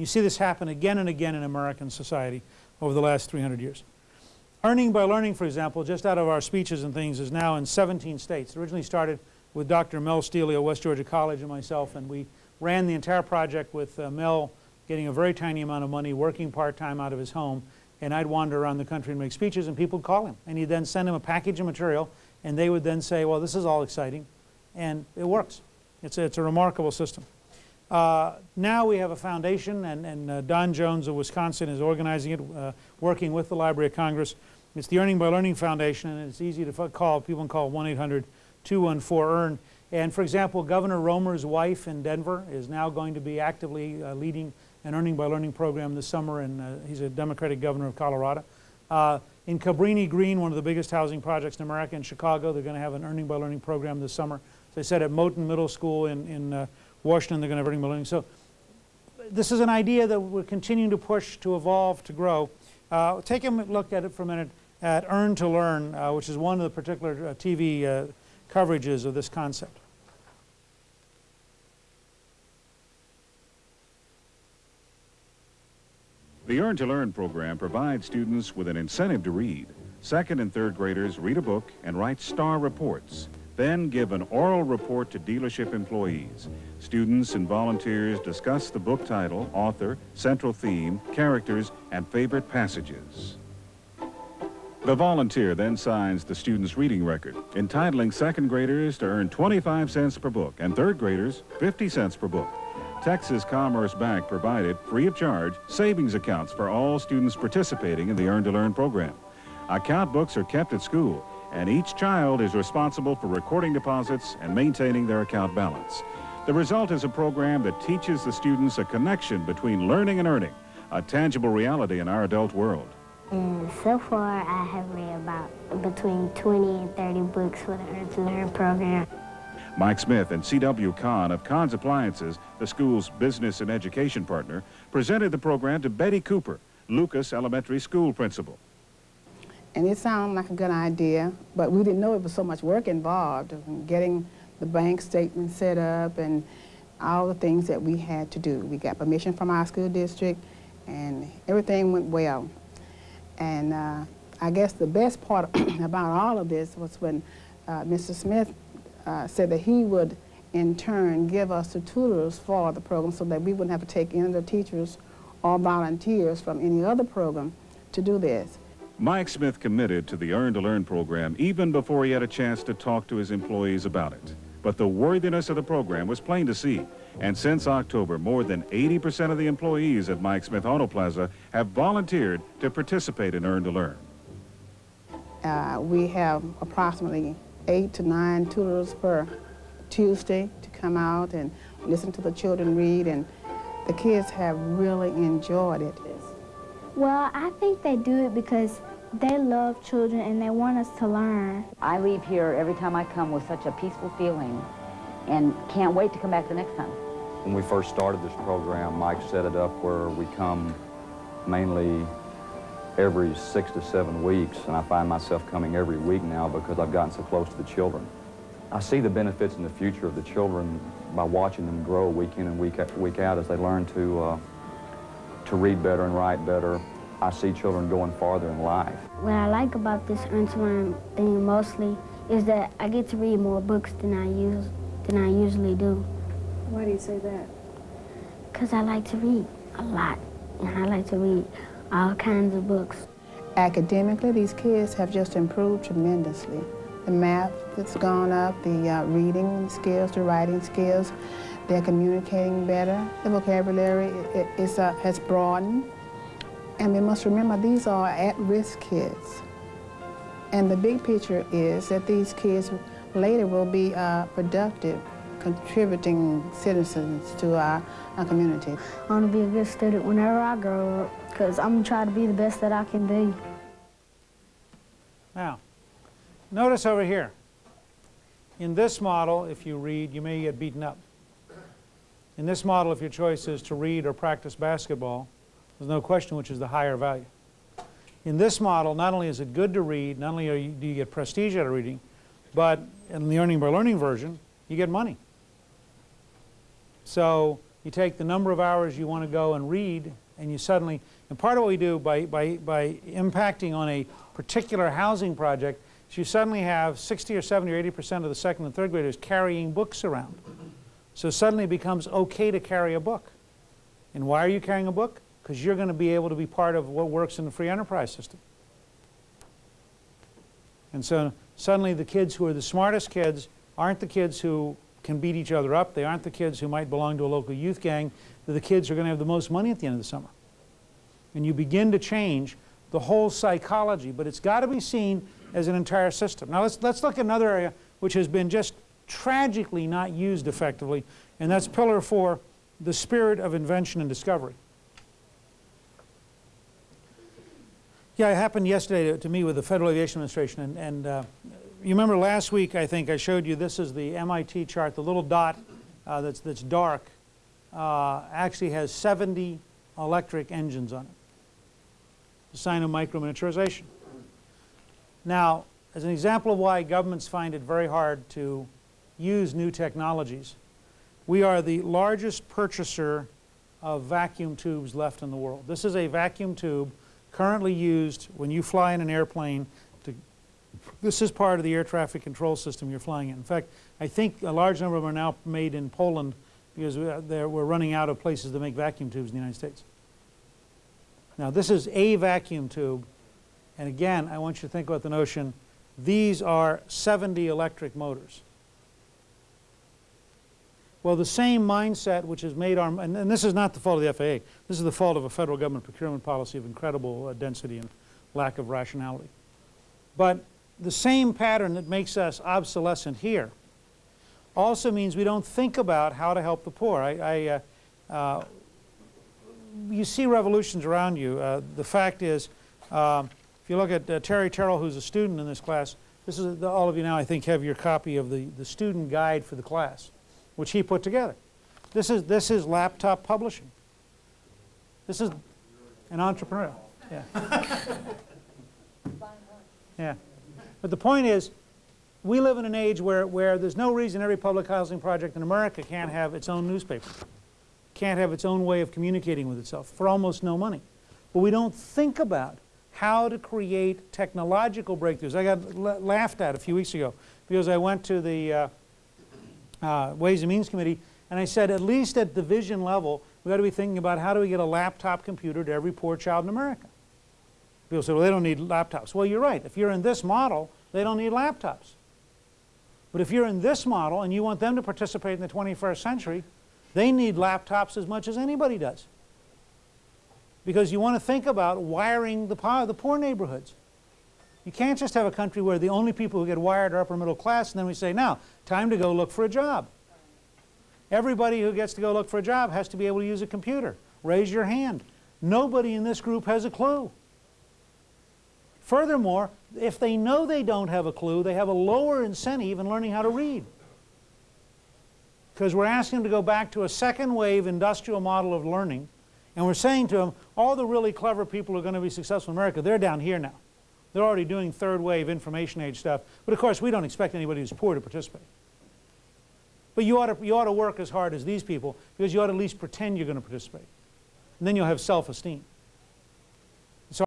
You see this happen again and again in American society over the last 300 years. Earning by learning, for example, just out of our speeches and things, is now in 17 states. It originally started with Dr. Mel Steely at West Georgia College and myself, and we ran the entire project with uh, Mel getting a very tiny amount of money, working part-time out of his home, and I'd wander around the country and make speeches, and people would call him. And he'd then send him a package of material, and they would then say, well, this is all exciting, and it works. It's a, it's a remarkable system. Uh, now we have a foundation, and, and uh, Don Jones of Wisconsin is organizing it, uh, working with the Library of Congress. It's the Earning by Learning Foundation, and it's easy to call. People can call 1-800-214-EARN. And for example, Governor Romer's wife in Denver is now going to be actively uh, leading an Earning by Learning program this summer, and uh, he's a Democratic governor of Colorado. Uh, in Cabrini Green, one of the biggest housing projects in America, in Chicago, they're going to have an Earning by Learning program this summer. As I said, at Moton Middle School in, in Washington, they're going to bring by So this is an idea that we're continuing to push, to evolve, to grow. Uh, take a look at it for a minute at Earn to Learn, uh, which is one of the particular uh, TV uh, coverages of this concept. The Earn to Learn program provides students with an incentive to read. Second and third graders read a book and write star reports, then give an oral report to dealership employees. Students and volunteers discuss the book title, author, central theme, characters, and favorite passages. The volunteer then signs the student's reading record, entitling second graders to earn 25 cents per book and third graders 50 cents per book. Texas Commerce Bank provided, free of charge, savings accounts for all students participating in the Earn to Learn program. Account books are kept at school, and each child is responsible for recording deposits and maintaining their account balance. The result is a program that teaches the students a connection between learning and earning, a tangible reality in our adult world. And so far, I have read about between 20 and 30 books for the Earn to Learn program. Mike Smith and C.W. Kahn of Kahn's Appliances, the school's business and education partner, presented the program to Betty Cooper, Lucas Elementary School principal. And it sounded like a good idea, but we didn't know it was so much work involved, in getting the bank statement set up and all the things that we had to do. We got permission from our school district, and everything went well. And uh, I guess the best part about all of this was when uh, Mr. Smith uh, said that he would in turn give us the tutors for the program so that we wouldn't have to take any of the teachers or volunteers from any other program to do this. Mike Smith committed to the Earn to Learn program even before he had a chance to talk to his employees about it. But the worthiness of the program was plain to see. And since October, more than 80% of the employees at Mike Smith Auto Plaza have volunteered to participate in Earn to Learn. Uh, we have approximately eight to nine tutors per Tuesday to come out and listen to the children read, and the kids have really enjoyed it. Well, I think they do it because they love children and they want us to learn. I leave here every time I come with such a peaceful feeling and can't wait to come back the next time. When we first started this program, Mike set it up where we come mainly every six to seven weeks, and I find myself coming every week now because I've gotten so close to the children. I see the benefits in the future of the children by watching them grow week in and week, week out as they learn to, uh, to read better and write better. I see children going farther in life. What I like about this Earn to thing mostly is that I get to read more books than I use than I usually do. Why do you say that? Because I like to read a lot, and I like to read all kinds of books. Academically, these kids have just improved tremendously. The math that's gone up, the uh, reading skills, the writing skills, they're communicating better. The vocabulary is, uh, has broadened. And we must remember these are at-risk kids. And the big picture is that these kids later will be uh, productive, contributing citizens to our, our community. I want to be a good student whenever I grow up because I'm going to try to be the best that I can be. Now, notice over here. In this model, if you read, you may get beaten up. In this model, if your choice is to read or practice basketball, there's no question which is the higher value. In this model, not only is it good to read, not only you, do you get prestige out of reading, but in the Earning by Learning version, you get money. So You take the number of hours you want to go and read, and you suddenly, and part of what we do by, by, by impacting on a particular housing project is you suddenly have 60 or 70 or 80 percent of the second and third graders carrying books around. So suddenly it becomes okay to carry a book. And why are you carrying a book? Because you're going to be able to be part of what works in the free enterprise system. And so suddenly the kids who are the smartest kids aren't the kids who can beat each other up. They aren't the kids who might belong to a local youth gang. They're the kids who are going to have the most money at the end of the summer. And you begin to change the whole psychology, but it's got to be seen as an entire system. Now let's, let's look at another area which has been just tragically not used effectively, and that's pillar four, the spirit of invention and discovery. Yeah, it happened yesterday to, to me with the Federal Aviation Administration, and, and uh, you remember last week, I think I showed you, this is the MIT chart, the little dot uh, that's, that's dark uh, actually has 70 electric engines on it. The sign of microminiaturization. Now, as an example of why governments find it very hard to use new technologies, we are the largest purchaser of vacuum tubes left in the world. This is a vacuum tube currently used when you fly in an airplane to, this is part of the air traffic control system you're flying in. In fact, I think a large number of them are now made in Poland because uh, we're running out of places to make vacuum tubes in the United States. Now this is a vacuum tube and again I want you to think about the notion these are 70 electric motors. Well, the same mindset which has made our, and, and, this is not the fault of the FAA, this is the fault of a federal government procurement policy of incredible uh, density and lack of rationality. But the same pattern that makes us obsolescent here also means we don't think about how to help the poor. I, I uh, uh, you see revolutions around you. Uh, the fact is, um, if you look at uh, Terry Terrell, who's a student in this class, this is the, all of you now I think have your copy of the, the student guide for the class which he put together. This is, this is laptop publishing. This is an entrepreneur. Yeah. yeah. But the point is, we live in an age where, where there's no reason every public housing project in America can't have its own newspaper, can't have its own way of communicating with itself for almost no money. But we don't think about how to create technological breakthroughs. I got laughed at a few weeks ago because I went to the uh, uh, Ways and Means Committee, and I said at least at division level, we've got to be thinking about how do we get a laptop computer to every poor child in America. People say, well, they don't need laptops. Well, you're right. If you're in this model, they don't need laptops. But if you're in this model and you want them to participate in the 21st century, they need laptops as much as anybody does. Because you want to think about wiring the, power, the poor neighborhoods. You can't just have a country where the only people who get wired are upper middle class and then we say, now, time to go look for a job. Everybody who gets to go look for a job has to be able to use a computer. Raise your hand. Nobody in this group has a clue. Furthermore, if they know they don't have a clue, they have a lower incentive in learning how to read. Because we're asking them to go back to a second wave industrial model of learning, and we're saying to them, all the really clever people who are going to be successful in America, they're down here now. They're already doing third wave information age stuff. But of course, we don't expect anybody who's poor to participate. But you ought to, you ought to work as hard as these people because you ought to at least pretend you're going to participate. And then you'll have self-esteem.